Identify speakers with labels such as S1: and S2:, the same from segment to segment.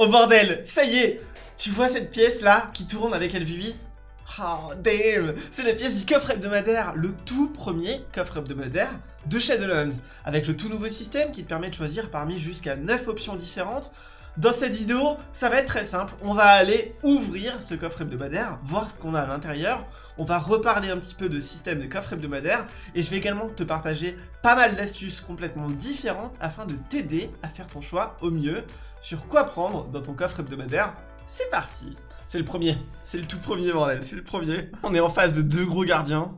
S1: Oh bordel, ça y est Tu vois cette pièce là qui tourne avec LVB Oh damn C'est la pièce du coffre hebdomadaire, le tout premier coffre hebdomadaire de Shadowlands, avec le tout nouveau système qui te permet de choisir parmi jusqu'à 9 options différentes. Dans cette vidéo, ça va être très simple, on va aller ouvrir ce coffre hebdomadaire, voir ce qu'on a à l'intérieur, on va reparler un petit peu de système de coffre hebdomadaire, et je vais également te partager pas mal d'astuces complètement différentes afin de t'aider à faire ton choix au mieux sur quoi prendre dans ton coffre hebdomadaire. C'est parti. C'est le premier, c'est le tout premier bordel, c'est le premier. On est en face de deux gros gardiens.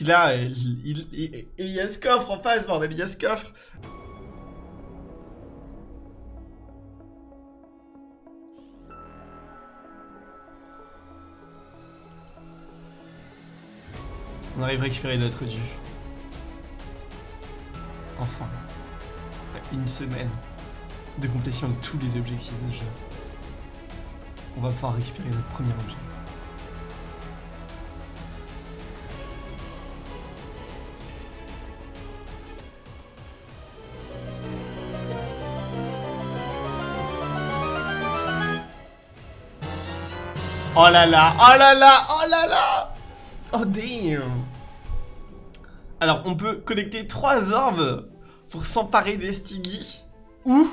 S1: Il a, il, il, y a ce coffre en face bordel, il y a ce coffre On arrive à récupérer notre dû. Enfin. Après une semaine de complétion de tous les objectifs de jeu. On va pouvoir récupérer notre premier objet. Oh là là, oh là là, oh là là Oh damn alors, on peut collecter 3 orbes pour s'emparer des Stiggy. Ou...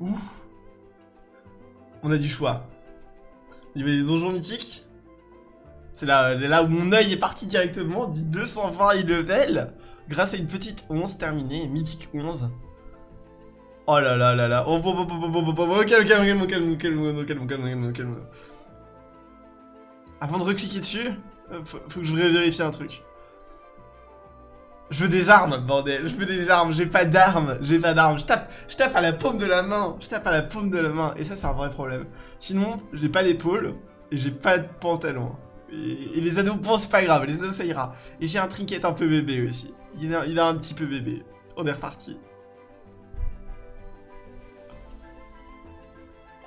S1: Ou... On a du choix. Il y des donjons mythiques. C'est là, où mon œil est parti directement du 220 level. Grâce à une petite 11 terminée, mythique 11. Oh là là là là. Oh, bon, bon, bon, bon, bon, bon, bon, calme, calme, calme, calme, calme, calme, calme, Avant de recliquer dessus, faut, faut que je vérifie un truc. Je veux des armes, bordel. Je veux des armes. J'ai pas d'armes. J'ai pas d'armes. Je tape, je tape à la paume de la main. Je tape à la paume de la main. Et ça, c'est un vrai problème. Sinon, j'ai pas l'épaule. Et j'ai pas de pantalon. Et, les anneaux, bon, c'est pas grave. Les anneaux, ça ira. Et j'ai un trinket un peu bébé aussi. Il a, il a un petit peu bébé. On est reparti.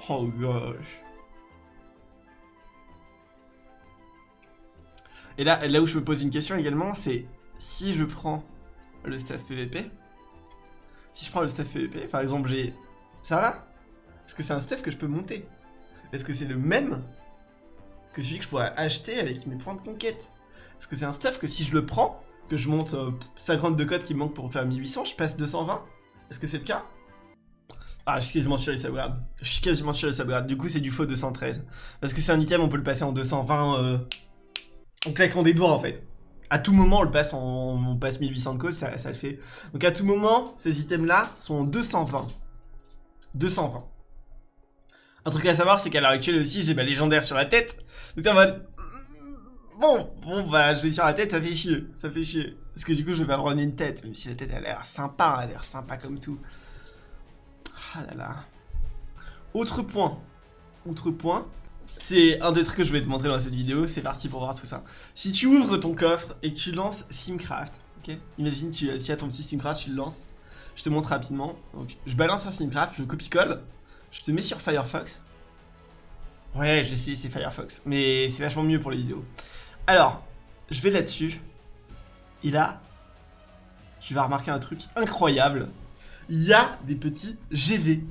S1: Oh gosh. Et là, là où je me pose une question également, c'est si je prends le staff PVP, si je prends le staff PVP, par exemple j'ai ça là, est-ce que c'est un staff que je peux monter? Est-ce que c'est le même que celui que je pourrais acheter avec mes points de conquête? Est-ce que c'est un stuff que si je le prends, que je monte 50 euh, de code qui me manque pour faire 1800, je passe 220 Est-ce que c'est le cas? Ah, je suis quasiment sûr il s'upgrade. Je suis quasiment sûr il s'upgrade. Du coup, c'est du faux 213. Parce que c'est un item, on peut le passer en 220 euh, en claquant des doigts, en fait à tout moment, on le passe, on passe 1800 de code, ça, le fait. Donc à tout moment, ces items-là sont en 220. 220. Un truc à savoir, c'est qu'à l'heure actuelle aussi, j'ai ma légendaire sur la tête. Donc t'es en mode... Bon, bon bah je l'ai sur la tête, ça fait chier, ça fait chier. Parce que du coup, je vais pas prendre une tête, même si la tête a l'air sympa, elle a l'air sympa comme tout. Ah là là. Autre point. Autre point, c'est un des trucs que je vais te montrer dans cette vidéo, c'est parti pour voir tout ça. Si tu ouvres ton coffre et que tu lances Simcraft, ok Imagine tu, as ton petit Simcraft, tu le lances. Je te montre rapidement. Donc je balance un Simcraft, je copie-colle, je te mets sur Firefox. Ouais, je sais, c'est Firefox, mais c'est vachement mieux pour les vidéos. Alors, je vais là-dessus. Et là, tu vas remarquer un truc incroyable. Il y a des petits GV.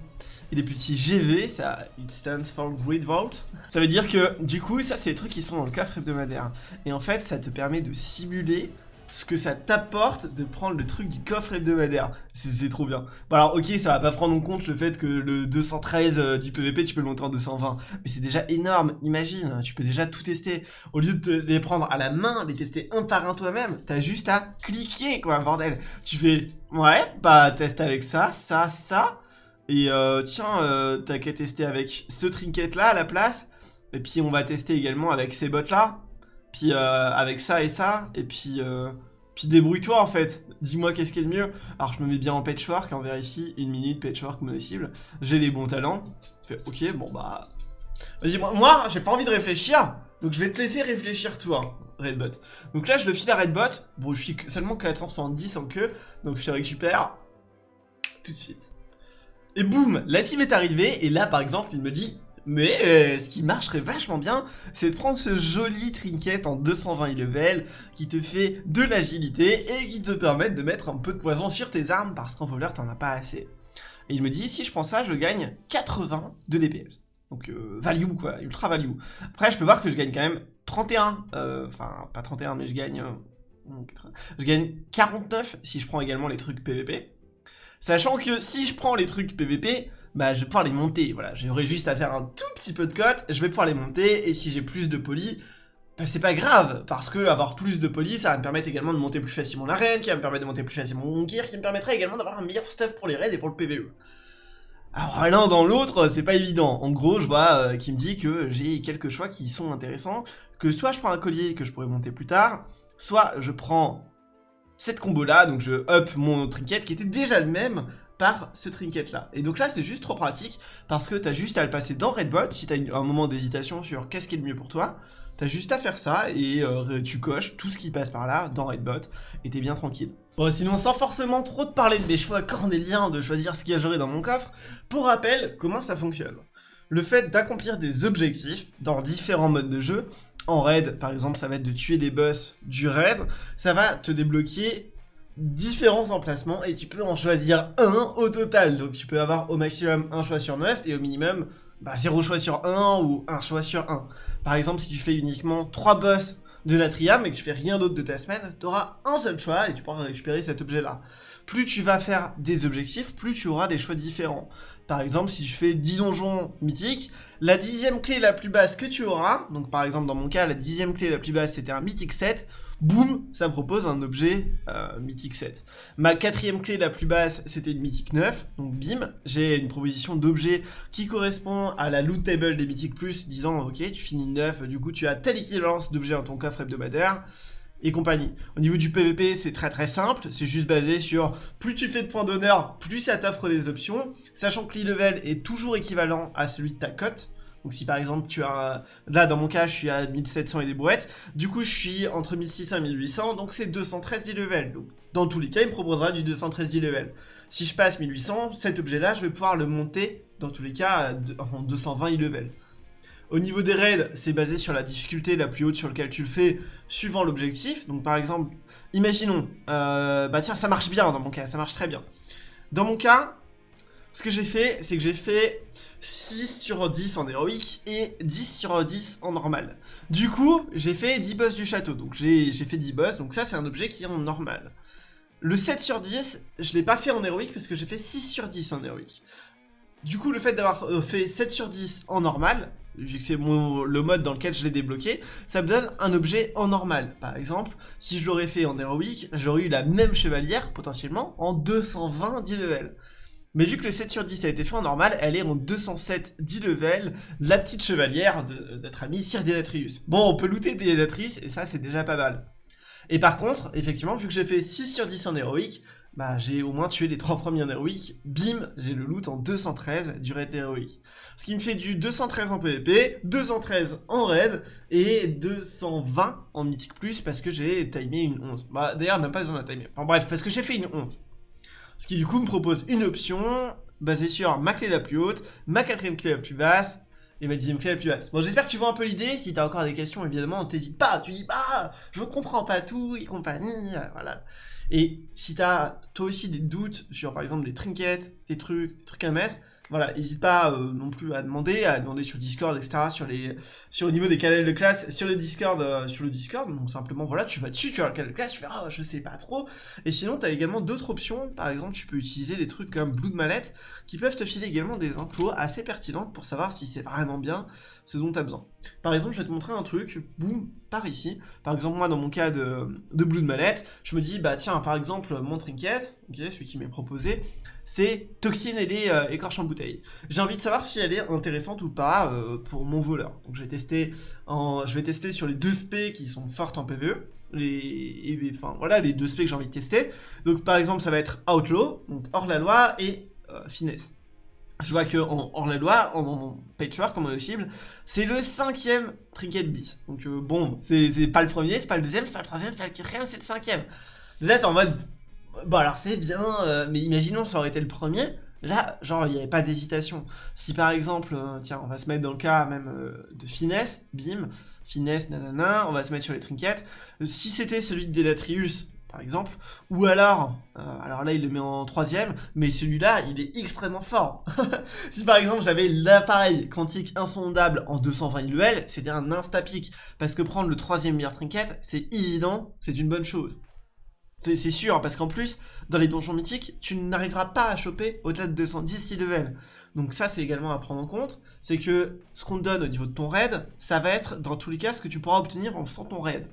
S1: Et les petits GV, ça, it stands for Grid Vault. Ça veut dire que, du coup, ça, c'est les trucs qui sont dans le coffre hebdomadaire. Et en fait, ça te permet de simuler ce que ça t'apporte de prendre le truc du coffre hebdomadaire. C'est trop bien. Bon alors ok, ça va pas prendre en compte le fait que le 213 euh, du PVP, tu peux le monter en 220. Mais c'est déjà énorme, imagine, tu peux déjà tout tester. Au lieu de les prendre à la main, les tester un par un toi-même, t'as juste à cliquer quoi, bordel. Tu fais, ouais, bah teste avec ça, ça, ça. Et euh, tiens, euh, t'as qu'à tester avec ce trinket là à la place. Et puis on va tester également avec ces bottes là. Puis euh, avec ça et ça. Et puis, euh, puis débrouille-toi en fait. Dis-moi qu'est-ce qui est le mieux. Alors je me mets bien en patchwork, on vérifie. Une minute patchwork mono-cible. J'ai les bons talents. Tu fais ok, bon bah... Vas-y, moi, moi j'ai pas envie de réfléchir. Donc je vais te laisser réfléchir toi. Redbot. Donc là, je le file à Redbot. Bon, je suis seulement 470 en queue. Donc je te récupère tout de suite. Et boum, la sim est arrivée, et là par exemple il me dit mais euh, ce qui marcherait vachement bien, c'est de prendre ce joli trinket en 220 level qui te fait de l'agilité et qui te permet de mettre un peu de poison sur tes armes parce qu'en voleur t'en as pas assez. Et il me dit, si je prends ça, je gagne 80 de DPS. Donc euh, value quoi, ultra value. Après je peux voir que je gagne quand même 31, euh, enfin pas 31 mais je gagne, euh, je gagne 49 si je prends également les trucs PVP. Sachant que si je prends les trucs PVP, bah je vais pouvoir les monter, voilà, j'aurai juste à faire un tout petit peu de cote, je vais pouvoir les monter, et si j'ai plus de poly, bah c'est pas grave, parce que avoir plus de poly, ça va me permettre également de monter plus facilement l'arène, qui va me permettre de monter plus facilement mon gear, qui me permettrait également d'avoir un meilleur stuff pour les raids et pour le PVE. Alors l'un dans l'autre, c'est pas évident. En gros, je vois euh, qui me dit que j'ai quelques choix qui sont intéressants, que soit je prends un collier que je pourrais monter plus tard, soit je prends cette combo là, donc je up mon trinket qui était déjà le même par ce trinket là. Et donc là c'est juste trop pratique parce que t'as juste à le passer dans Redbot si t'as un moment d'hésitation sur qu'est-ce qui est le mieux pour toi. T'as juste à faire ça et euh, tu coches tout ce qui passe par là dans Redbot et t'es bien tranquille. Bon sinon sans forcément trop te parler de mes choix cornéliens de choisir ce qu'il y a joué dans mon coffre, pour rappel comment ça fonctionne? Le fait d'accomplir des objectifs dans différents modes de jeu, en raid par exemple ça va être de tuer des boss du raid, ça va te débloquer différents emplacements et tu peux en choisir un au total. Donc tu peux avoir au maximum un choix sur 9 et au minimum bah, 0 choix sur 1 ou un choix sur 1. Par exemple, si tu fais uniquement 3 boss de Natrium et que tu fais rien d'autre de ta semaine, tu auras un seul choix et tu pourras récupérer cet objet-là. Plus tu vas faire des objectifs, plus tu auras des choix différents. Par exemple, si tu fais 10 donjons mythiques, la dixième clé la plus basse que tu auras, donc par exemple dans mon cas, la dixième clé la plus basse c'était un mythique 7, boum, ça me propose un objet euh, mythique 7. Ma quatrième clé la plus basse c'était une mythique 9, donc bim, j'ai une proposition d'objet qui correspond à la loot table des mythiques plus, disant ok, tu finis 9, du coup tu as telle équivalence d'objets dans ton coffre hebdomadaire, et compagnie. Au niveau du PVP, c'est très très simple, c'est juste basé sur plus tu fais de points d'honneur, plus ça t'offre des options, sachant que l'e-level est toujours équivalent à celui de ta cote. Donc si par exemple tu as... Là dans mon cas je suis à 1700 et des brouettes, du coup je suis entre 1600 et 1800, donc c'est 213 d'e-level. Donc dans tous les cas il me proposera du 213 d'e-level. Si je passe 1800, cet objet là je vais pouvoir le monter dans tous les cas en 220 e-level. Au niveau des raids, c'est basé sur la difficulté la plus haute sur laquelle tu le fais, suivant l'objectif. Donc par exemple, imaginons, euh, bah tiens, ça marche bien dans mon cas, ça marche très bien. Dans mon cas, ce que j'ai fait, c'est que j'ai fait 6 sur 10 en héroïque et 10 sur 10 en normal. Du coup, j'ai fait 10 boss du château, donc j'ai fait 10 boss, donc ça c'est un objet qui est en normal. Le 7 sur 10, je l'ai pas fait en héroïque parce que j'ai fait 6 sur 10 en héroïque. Du coup, le fait d'avoir euh, fait 7 sur 10 en normal, vu que c'est le mode dans lequel je l'ai débloqué, ça me donne un objet en normal. Par exemple, si je l'aurais fait en héroïque, j'aurais eu la même chevalière, potentiellement, en 220 10 level. Mais vu que le 7 sur 10 a été fait en normal, elle est en 207 10 level, la petite chevalière de notre ami Sir Denatrius. Bon, on peut looter Denatrius, et ça c'est déjà pas mal. Et par contre, effectivement, vu que j'ai fait 6 sur 10 en héroïque, bah j'ai au moins tué les 3 premiers en héroïque, bim, j'ai le loot en 213 du raid héroïque. Ce qui me fait du 213 en PvP, 213 en raid, et 220 en mythique plus, parce que j'ai timé une 11. Bah d'ailleurs, même pas besoin de timer. Enfin bref, parce que j'ai fait une 11. Ce qui du coup me propose une option basée sur ma clé la plus haute, ma quatrième clé la plus basse, et ma dixième clé la plus basse. Bon, j'espère que tu vois un peu l'idée. Si t'as encore des questions, évidemment, t'hésites pas. Tu dis, bah, je comprends pas tout et compagnie. Euh, voilà. Et si t'as toi aussi des doutes sur, par exemple, des trinkets, des trucs, des trucs à mettre, voilà, n'hésite pas euh, non plus à demander, à demander sur Discord, etc., sur les, sur le niveau des canaux de classe, sur le Discord, euh, sur le Discord, donc simplement, voilà, tu vas dessus, tu le canal de classe, tu fais, oh, je sais pas trop, et sinon, tu as également d'autres options, par exemple, tu peux utiliser des trucs comme Blue de Mallette, qui peuvent te filer également des infos assez pertinentes pour savoir si c'est vraiment bien ce dont tu as besoin. Par exemple, je vais te montrer un truc, boum, par ici, par exemple, moi, dans mon cas de, de Blue de Mallette, je me dis, bah tiens, par exemple, mon trinket, ok, celui qui m'est proposé, c'est Toxine et les euh, écorches en bouteille. J'ai envie de savoir si elle est intéressante ou pas euh, pour mon voleur. Donc je vais tester en, sur les deux spé qui sont fortes en PvE. Les, enfin voilà les deux spé que j'ai envie de tester. Donc par exemple ça va être Outlaw, donc hors la loi et euh, finesse. Je vois que en hors la loi, en, patchwork, en cible, c'est le cinquième trinket bis. Donc bon, c'est pas le premier, c'est pas le deuxième, c'est pas le troisième, c'est pas le quatrième, c'est le cinquième. Vous êtes en mode Bon alors c'est bien, euh, mais imaginons ça aurait été le premier, là genre il n'y avait pas d'hésitation. Si par exemple, euh, tiens on va se mettre dans le cas même euh, de finesse, bim, finesse, nanana, on va se mettre sur les trinkets. Si c'était celui de Denatrius, par exemple, ou alors, alors là il le met en troisième, mais celui-là il est extrêmement fort. si par exemple j'avais l'appareil quantique insondable en 220 ILL, c'était un insta-pic, parce que prendre le troisième meilleur trinket, c'est évident, c'est une bonne chose. C'est sûr, parce qu'en plus, dans les donjons mythiques, tu n'arriveras pas à choper au-delà de 210 level. Donc ça, c'est également à prendre en compte. C'est que ce qu'on te donne au niveau de ton raid, ça va être, dans tous les cas, ce que tu pourras obtenir en faisant ton raid.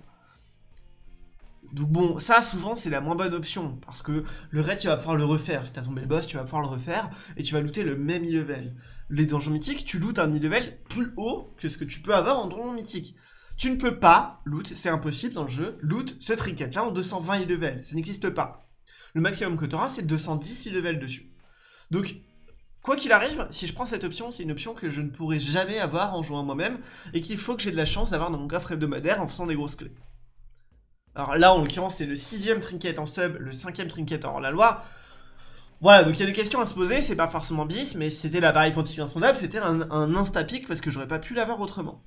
S1: Donc bon, ça souvent c'est la moins bonne option, parce que le raid tu vas pouvoir le refaire, si t'as tombé le boss tu vas pouvoir le refaire, et tu vas looter le même e-level. Les donjons mythiques, tu lootes un e-level plus haut que ce que tu peux avoir en donjon mythique. Tu ne peux pas loot, c'est impossible dans le jeu, loot ce trinket là en 220 e-level, ça n'existe pas. Le maximum que tu auras c'est 210 e-level dessus. Donc Quoi qu'il arrive, si je prends cette option, c'est une option que je ne pourrai jamais avoir en jouant moi-même, et qu'il faut que j'ai de la chance d'avoir dans mon coffre hebdomadaire en faisant des grosses clés. Alors là, en l'occurrence, c'est le sixième trinket en sub, le cinquième trinket en la loi. Voilà, donc il y a des questions à se poser, c'est pas forcément bis, mais c'était l'appareil quantique insondable, c'était un, un insta-pic parce que j'aurais pas pu l'avoir autrement.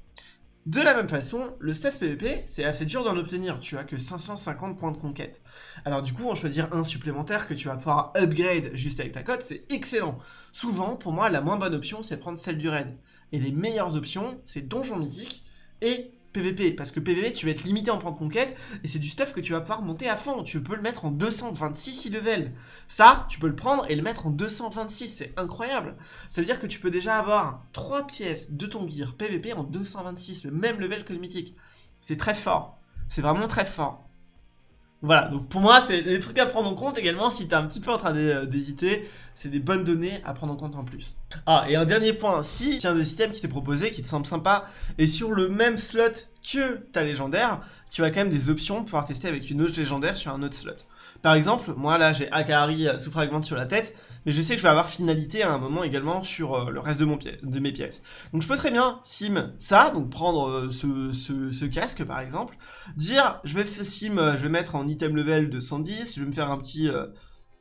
S1: De la même façon, le stuff PVP, c'est assez dur d'en obtenir, tu as que 550 points de conquête. Alors du coup, en choisir un supplémentaire que tu vas pouvoir upgrade juste avec ta cote, c'est excellent. Souvent, pour moi, la moins bonne option, c'est prendre celle du raid. Et les meilleures options, c'est Donjon Mythique et PVP, parce que PVP, tu vas être limité en de conquête, et c'est du stuff que tu vas pouvoir monter à fond. Tu peux le mettre en 226 level. Ça, tu peux le prendre et le mettre en 226, c'est incroyable. Ça veut dire que tu peux déjà avoir 3 pièces de ton gear PVP en 226, le même level que le mythique. C'est très fort. C'est vraiment très fort. Voilà, donc pour moi, c'est des trucs à prendre en compte également si t'es un petit peu en train euh, d'hésiter. C'est des bonnes données à prendre en compte en plus. Ah, et un dernier point, si tu as un des systèmes qui t'est proposé, qui te semble sympa, et sur le même slot que ta légendaire, tu as quand même des options pour pouvoir tester avec une autre légendaire sur un autre slot. Par exemple, moi là j'ai Akari sous fragment sur la tête, mais je sais que je vais avoir finalité à un moment également sur euh, le reste de, mes pièces. Donc je peux très bien sim ça, donc prendre euh, ce, casque par exemple, dire je vais sim, euh, je vais mettre en item level de 110, je vais me faire un petit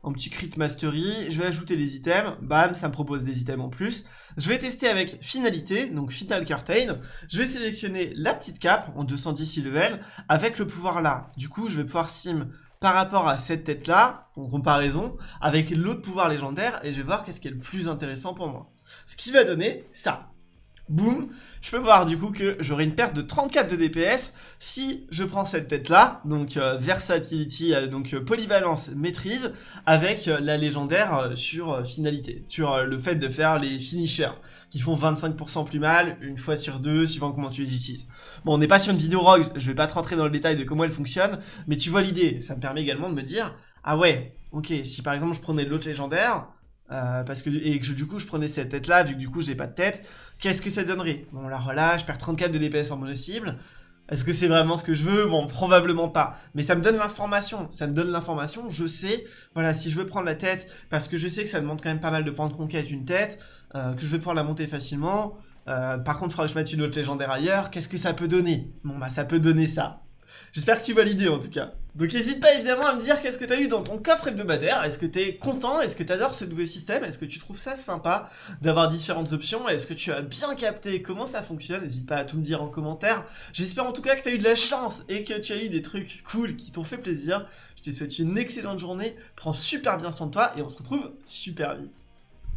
S1: un petit crit mastery, je vais ajouter des items, bam, ça me propose des items en plus. Je vais tester avec finalité, donc Final Curtain, je vais sélectionner la petite cape en 210 level avec le pouvoir là. Du coup, je vais pouvoir sim par rapport à cette tête-là, en comparaison, avec l'autre pouvoir légendaire, et je vais voir qu'est-ce qui est le plus intéressant pour moi. Ce qui va donner ça boum, je peux voir du coup que j'aurai une perte de 34 de DPS si je prends cette tête là, donc euh, versatility, euh, donc euh, polyvalence, maîtrise, avec la légendaire sur finalité, sur le fait de faire les finishers, qui font 25% plus mal, une fois sur deux, suivant comment tu les utilises. Bon, on n'est pas sur une vidéo rogue, je vais pas te rentrer dans le détail de comment elle fonctionne, mais tu vois l'idée, ça me permet également de me dire, ah ouais, ok, si par exemple je prenais l'autre légendaire, euh, parce que et que du coup je prenais cette tête là vu que du coup j'ai pas de tête qu'est-ce que ça donnerait? Bon là voilà je perds 34 de DPS en mono cible est-ce que c'est vraiment ce que je veux? Bon, probablement pas. Mais ça me donne l'information. Ça me donne l'information. Je sais, voilà, si je veux prendre la tête, parce que je sais que ça demande quand même pas mal de points de conquête, une tête, euh, que je vais pouvoir la monter facilement. Euh, par contre, il faudra que je mette une autre légendaire ailleurs. Qu'est-ce que ça peut donner? Bon, bah, ça peut donner ça. J'espère que tu vois l'idée en tout cas. Donc n'hésite pas évidemment à me dire qu'est-ce que t'as eu dans ton coffre hebdomadaire. Est-ce que t'es content? Est-ce que t'adores ce nouveau système? Est-ce que tu trouves ça sympa d'avoir différentes options? Est-ce que tu as bien capté comment ça fonctionne? N'hésite pas à tout me dire en commentaire. J'espère en tout cas que t'as eu de la chance et que tu as eu des trucs cool qui t'ont fait plaisir. Je te souhaite une excellente journée. Prends super bien soin de toi et on se retrouve super vite.